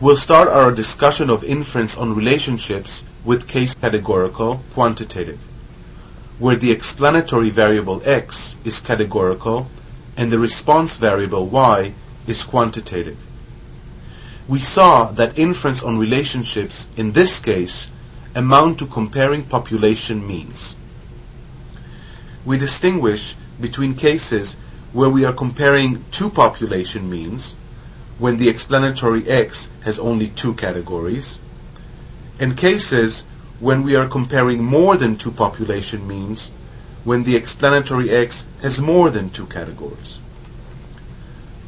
We'll start our discussion of inference on relationships with case categorical quantitative, where the explanatory variable x is categorical and the response variable y is quantitative. We saw that inference on relationships in this case amount to comparing population means. We distinguish between cases where we are comparing two population means, when the explanatory x has only two categories, and cases when we are comparing more than two population means, when the explanatory x has more than two categories.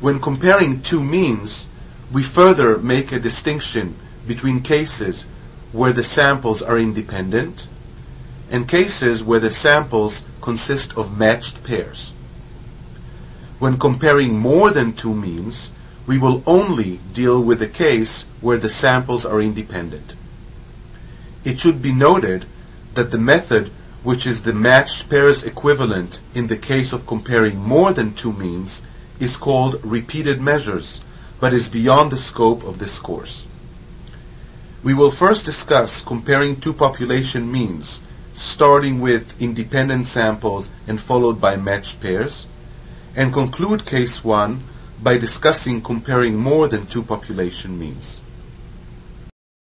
When comparing two means, we further make a distinction between cases where the samples are independent and cases where the samples consist of matched pairs. When comparing more than two means, we will only deal with the case where the samples are independent. It should be noted that the method which is the matched pairs equivalent in the case of comparing more than two means is called repeated measures, but is beyond the scope of this course. We will first discuss comparing two population means, starting with independent samples and followed by matched pairs, and conclude case 1 by discussing comparing more than two population means.